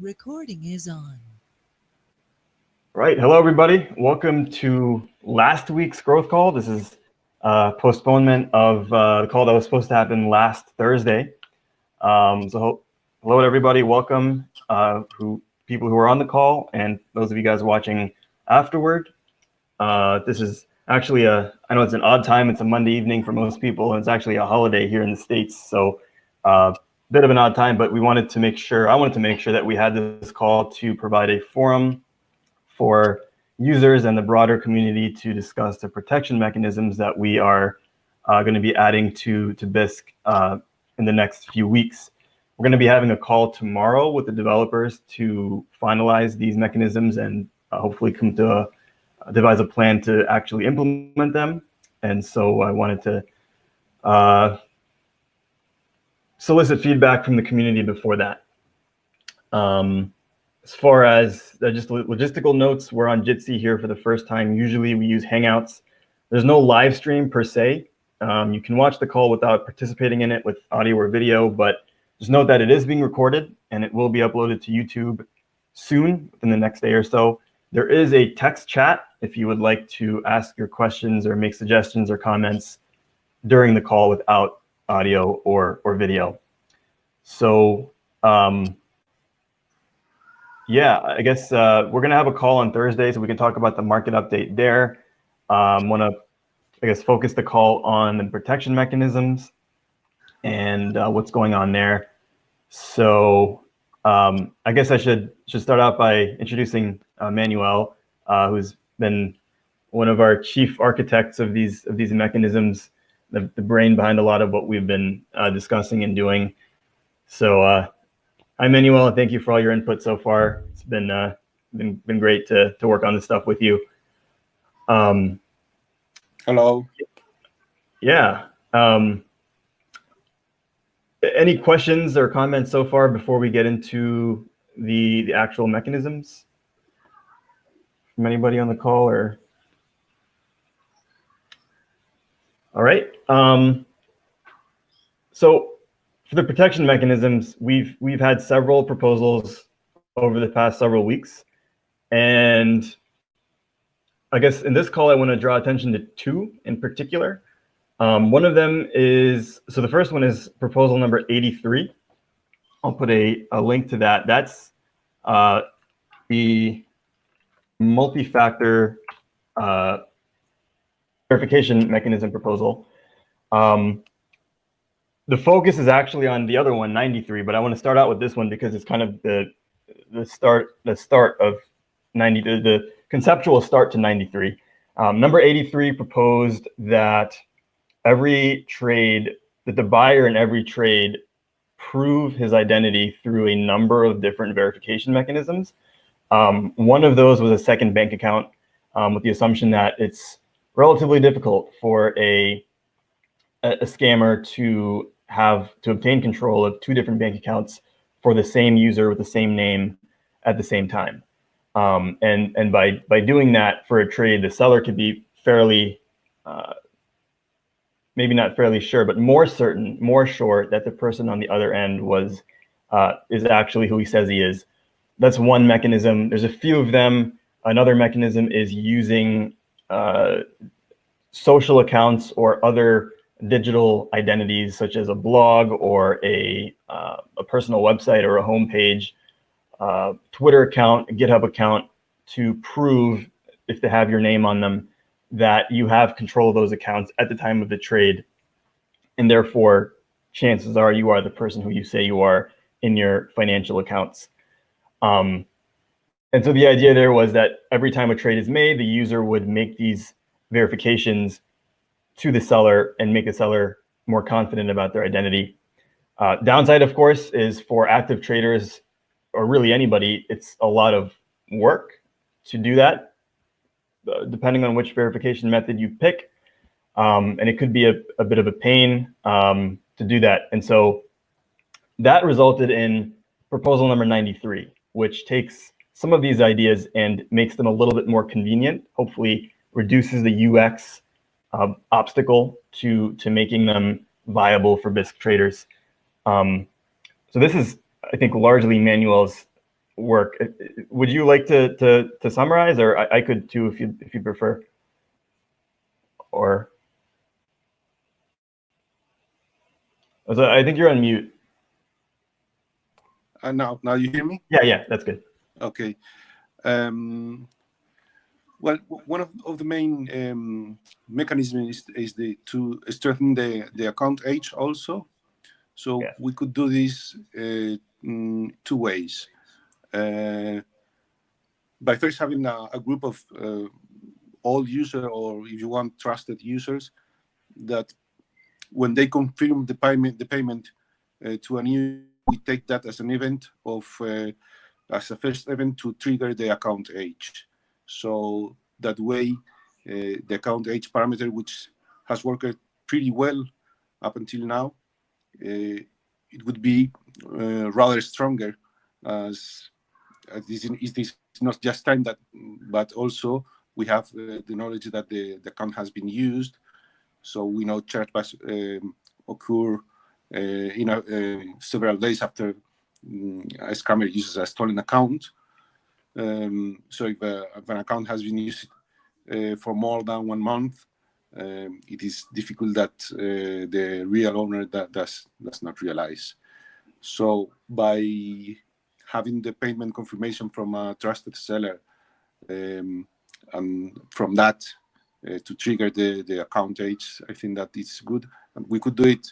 Recording is on. Right. Hello, everybody. Welcome to last week's growth call. This is a postponement of uh, the call that was supposed to happen last Thursday. Um, so hello, everybody. Welcome uh, who people who are on the call and those of you guys watching afterward. Uh, this is actually a, I know it's an odd time. It's a Monday evening for most people, and it's actually a holiday here in the States. So uh, bit of an odd time, but we wanted to make sure, I wanted to make sure that we had this call to provide a forum for users and the broader community to discuss the protection mechanisms that we are uh, going to be adding to, to Bisq uh, in the next few weeks. We're going to be having a call tomorrow with the developers to finalize these mechanisms and uh, hopefully come to a, devise a plan to actually implement them. And so I wanted to uh, solicit feedback from the community before that. Um, as far as uh, just logistical notes, we're on Jitsi here for the first time. Usually we use Hangouts. There's no live stream per se. Um, you can watch the call without participating in it with audio or video, but just note that it is being recorded and it will be uploaded to YouTube soon, within the next day or so. There is a text chat if you would like to ask your questions or make suggestions or comments during the call without audio or, or video. So um, yeah, I guess uh, we're going to have a call on Thursday so we can talk about the market update there. Um, want to, I guess, focus the call on the protection mechanisms and uh, what's going on there. So um, I guess I should should start out by introducing uh, Manuel, uh, who's been one of our chief architects of these of these mechanisms the, the brain behind a lot of what we've been uh, discussing and doing. So uh, I'm Manuel, and thank you for all your input so far. It's been uh, been been great to to work on this stuff with you. Um, Hello. Yeah. Um, any questions or comments so far before we get into the the actual mechanisms from anybody on the call or? All right. Um, so for the protection mechanisms, we've we've had several proposals over the past several weeks, and I guess in this call, I want to draw attention to two in particular. Um, one of them is, so the first one is proposal number 83. I'll put a, a link to that. That's uh, the multi-factor uh, verification mechanism proposal. Um, the focus is actually on the other one, 93, but I want to start out with this one because it's kind of the the start the start of 90 the, the conceptual start to 93. Um, number 83 proposed that every trade that the buyer in every trade prove his identity through a number of different verification mechanisms. Um, one of those was a second bank account um, with the assumption that it's relatively difficult for a, a scammer to have to obtain control of two different bank accounts for the same user with the same name at the same time. Um, and and by by doing that for a trade, the seller could be fairly, uh, maybe not fairly sure, but more certain, more sure that the person on the other end was uh, is actually who he says he is. That's one mechanism. There's a few of them. Another mechanism is using uh, social accounts or other digital identities such as a blog or a, uh, a personal website or a homepage, uh, Twitter account, GitHub account to prove if they have your name on them that you have control of those accounts at the time of the trade. And therefore, chances are you are the person who you say you are in your financial accounts. Um, and so the idea there was that every time a trade is made, the user would make these verifications to the seller and make the seller more confident about their identity. Uh, downside, of course, is for active traders or really anybody, it's a lot of work to do that, uh, depending on which verification method you pick. Um, and it could be a, a bit of a pain um, to do that. And so that resulted in proposal number 93, which takes some of these ideas and makes them a little bit more convenient, hopefully reduces the UX uh, obstacle to, to making them viable for Bisq traders. Um, so this is, I think, largely Manuel's work. Uh, would you like to to to summarize, or I, I could too if you if you prefer, or? So I think you're on mute. Uh, now, now you hear me? Yeah, yeah, that's good. Okay. Um, well, one of, of the main um, mechanisms is, is the to strengthen the, the account age also. So yeah. we could do this uh, two ways. Uh, by first having a, a group of uh, all user or if you want trusted users that when they confirm the payment the payment uh, to a new we take that as an event of uh, as a first event to trigger the account age. So that way, uh, the account age parameter, which has worked pretty well up until now, uh, it would be uh, rather stronger as, as this is this not just time that, but also we have the knowledge that the, the account has been used. So we know chargebacks um, occur you know, several days after a scammer uses a stolen account. Um, so if, uh, if, an account has been used for more than one month, um, it is difficult that the real owner that does does not realize. So by having the payment confirmation from a trusted seller, um, and from that uh, to trigger the, the account age, I think that it's good. And we could do it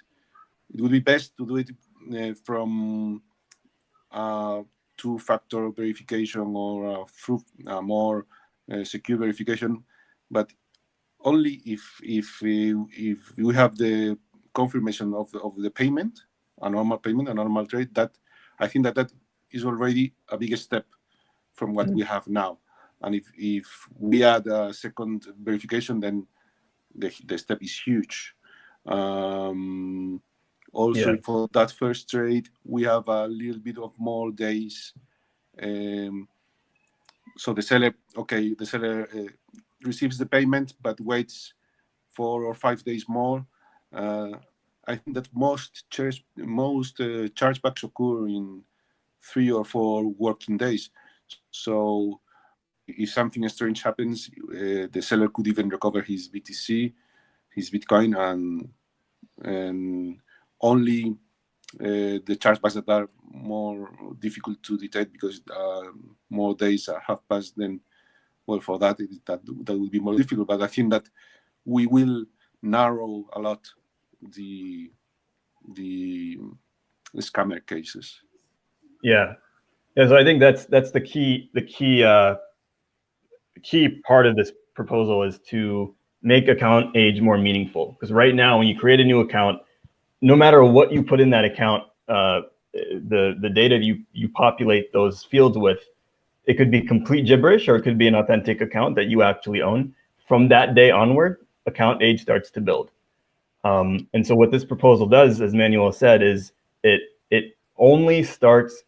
it would be best to do it uh, from uh, two-factor verification or a more uh, secure verification, but only if if we, if we have the confirmation of the, of the payment, a normal payment, a normal trade. That I think that that is already a big step from what mm -hmm. we have now. And if if we add a second verification, then the the step is huge. Um, also yeah. for that first trade, we have a little bit of more days. Um, so the seller, okay, the seller uh, receives the payment, but waits four or five days more. Uh, I think that most charge, most uh, chargebacks occur in three or four working days. So if something strange happens, uh, the seller could even recover his BTC, his Bitcoin, and and only uh, the chargebacks that are more difficult to detect because uh, more days have passed, then well, for that it, that that will be more difficult. But I think that we will narrow a lot the the, the scammer cases. Yeah, yeah. So I think that's that's the key the key uh, key part of this proposal is to make account age more meaningful. Because right now, when you create a new account, no matter what you put in that account, uh, the the data you you populate those fields with, it could be complete gibberish or it could be an authentic account that you actually own. From that day onward, account age starts to build. Um, and so what this proposal does, as Manuel said, is it it only starts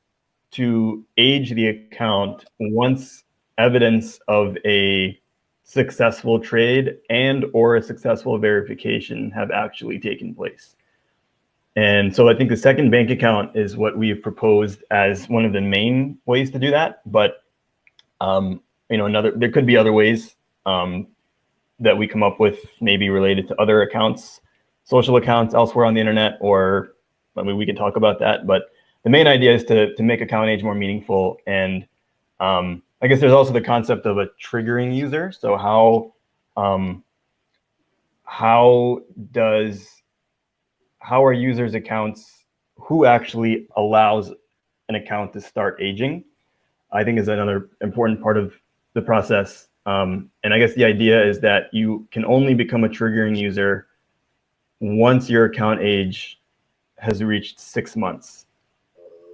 to age the account once evidence of a successful trade and or a successful verification have actually taken place. And so I think the second bank account is what we've proposed as one of the main ways to do that. But um, you know, another there could be other ways um, that we come up with, maybe related to other accounts, social accounts elsewhere on the internet, or I mean, we can talk about that. But the main idea is to to make account age more meaningful. And um, I guess there's also the concept of a triggering user. So how um, how does how are users' accounts, who actually allows an account to start aging, I think is another important part of the process. Um, and I guess the idea is that you can only become a triggering user once your account age has reached six months.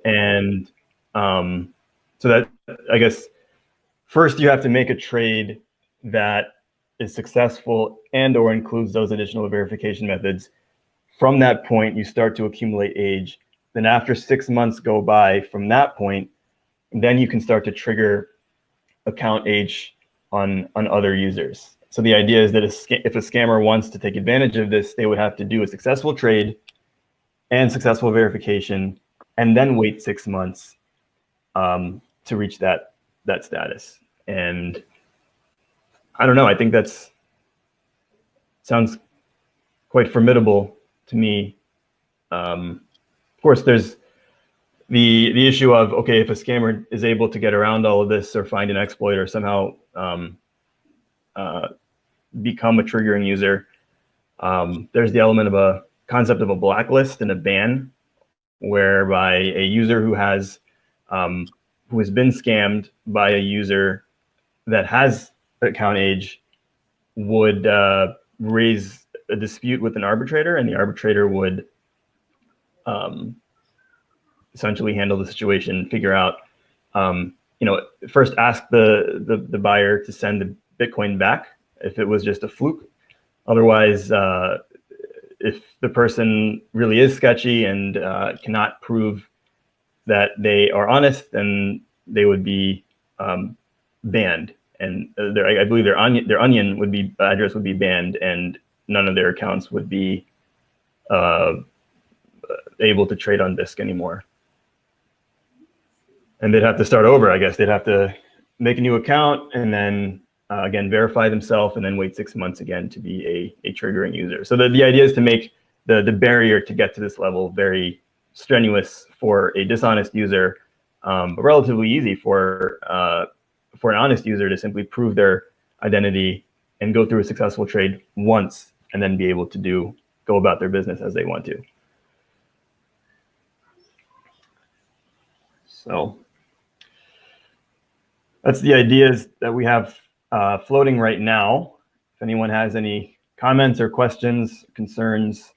And um, so that, I guess, first you have to make a trade that is successful and or includes those additional verification methods from that point, you start to accumulate age. Then after six months go by from that point, then you can start to trigger account age on, on other users. So the idea is that if a scammer wants to take advantage of this, they would have to do a successful trade and successful verification, and then wait six months um, to reach that that status. And I don't know. I think that's sounds quite formidable to me. Um, of course, there's the the issue of okay, if a scammer is able to get around all of this or find an exploit or somehow um, uh, become a triggering user, um, there's the element of a concept of a blacklist and a ban, whereby a user who has um, who has been scammed by a user that has account age would uh, raise a dispute with an arbitrator, and the arbitrator would um, essentially handle the situation, figure out, um, you know, first ask the, the, the buyer to send the Bitcoin back if it was just a fluke. Otherwise, uh, if the person really is sketchy and uh, cannot prove that they are honest, then they would be um, banned. And uh, their, I believe their onion, their onion would be address would be banned, and none of their accounts would be uh, able to trade on Bisq anymore. And they'd have to start over, I guess. They'd have to make a new account and then uh, again verify themselves and then wait six months again to be a, a triggering user. So the, the idea is to make the, the barrier to get to this level very strenuous for a dishonest user, um, but relatively easy for uh, for an honest user to simply prove their identity and go through a successful trade once and then be able to do go about their business as they want to. So that's the ideas that we have uh, floating right now. If anyone has any comments or questions, concerns,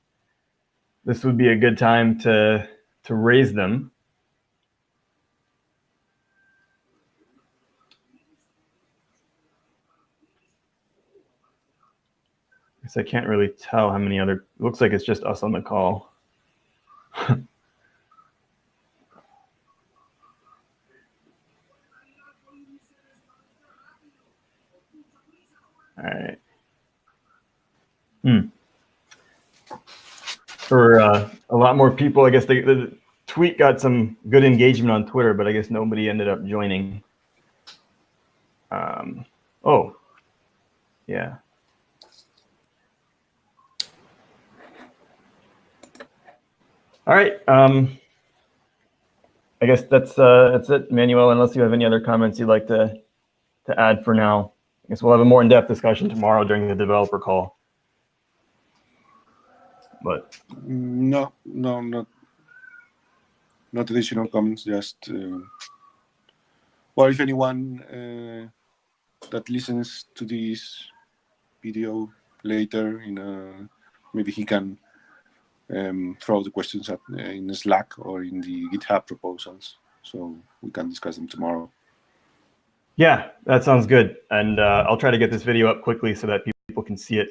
this would be a good time to, to raise them. I can't really tell how many other, looks like it's just us on the call. All right. Hmm. For uh, a lot more people, I guess the, the tweet got some good engagement on Twitter, but I guess nobody ended up joining. Um, oh, yeah. All right. Um, I guess that's uh, that's it, Manuel. Unless you have any other comments you'd like to to add for now. I guess we'll have a more in-depth discussion tomorrow during the developer call. But no, no, not not additional comments. Just uh, well, if anyone uh, that listens to this video later, in a, maybe he can um, throw the questions at, uh, in Slack or in the GitHub proposals, so we can discuss them tomorrow. Yeah, that sounds good. And uh, I'll try to get this video up quickly so that people can see it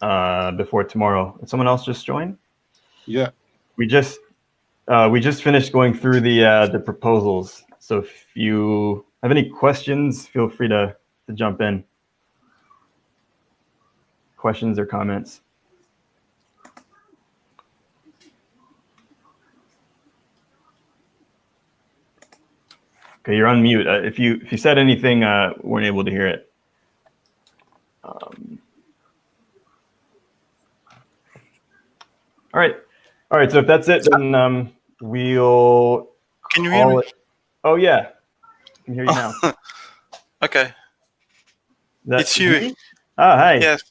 uh, before tomorrow. Did someone else just join? Yeah. We just uh, we just finished going through the uh, the proposals. So if you have any questions, feel free to, to jump in. Questions or comments? Okay, you're on mute. Uh, if you if you said anything, uh, weren't able to hear it. Um, all right, all right. So if that's it, then um, we'll. Can you hear me? It. Oh yeah, I can hear you now. okay. it's you. Oh hi. Yes,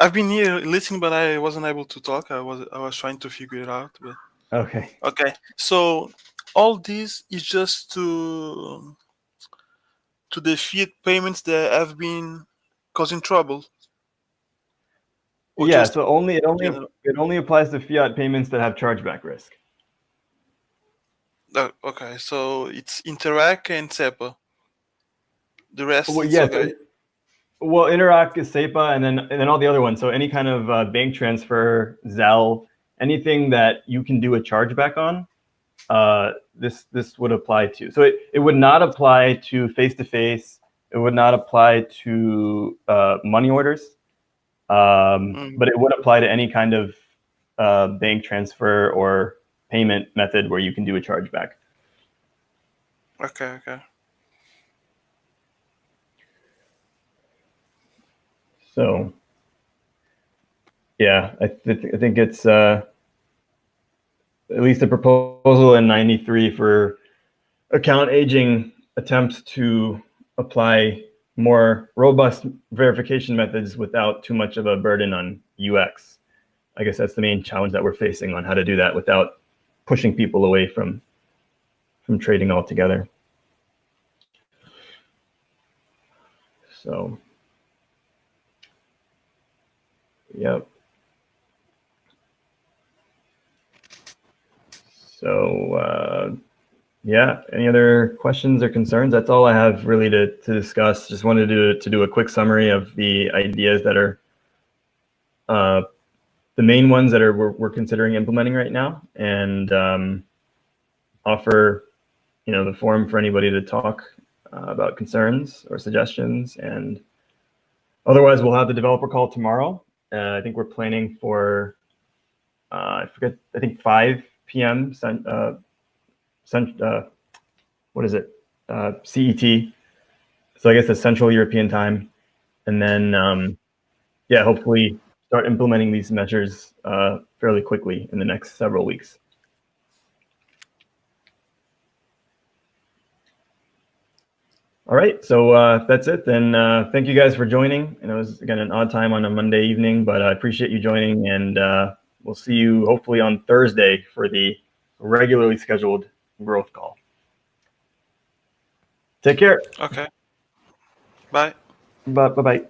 I've been here listening, but I wasn't able to talk. I was I was trying to figure it out. But... Okay. Okay. So all this is just to to defeat payments that have been causing trouble. Or yeah, just, so only it only it only applies to fiat payments that have chargeback risk. Uh, okay, so it's Interac and SEPA. The rest, well, yes. Okay. Well, Interac is SEPA, and then and then all the other ones. So any kind of uh, bank transfer, Zelle, anything that you can do a chargeback on, uh, this this would apply to. So it, it would not apply to face-to-face. -face, it would not apply to uh, money orders, um, mm. but it would apply to any kind of uh, bank transfer or payment method where you can do a chargeback. Okay, okay. So, yeah, I, th I think it's uh, at least a proposal in 93 for account aging attempts to apply more robust verification methods without too much of a burden on UX. I guess that's the main challenge that we're facing on how to do that without pushing people away from from trading altogether. So, yep. So, uh, yeah, any other questions or concerns? That's all I have really to, to discuss. Just wanted to do, to do a quick summary of the ideas that are uh, the main ones that are we're, we're considering implementing right now and um, offer you know the forum for anybody to talk uh, about concerns or suggestions and otherwise we'll have the developer call tomorrow uh, i think we're planning for uh, i forget i think 5 p.m uh, cent, uh, what is it? Uh, cet so i guess the central european time. And then um, yeah hopefully start implementing these measures fairly quickly in the next several weeks. All right, so uh, that's it. Then uh, thank you guys for joining. And it was again an odd time on a Monday evening, but I appreciate you joining, and uh, we'll see you hopefully on Thursday for the regularly scheduled growth call. Take care. Okay. Bye. Bye bye.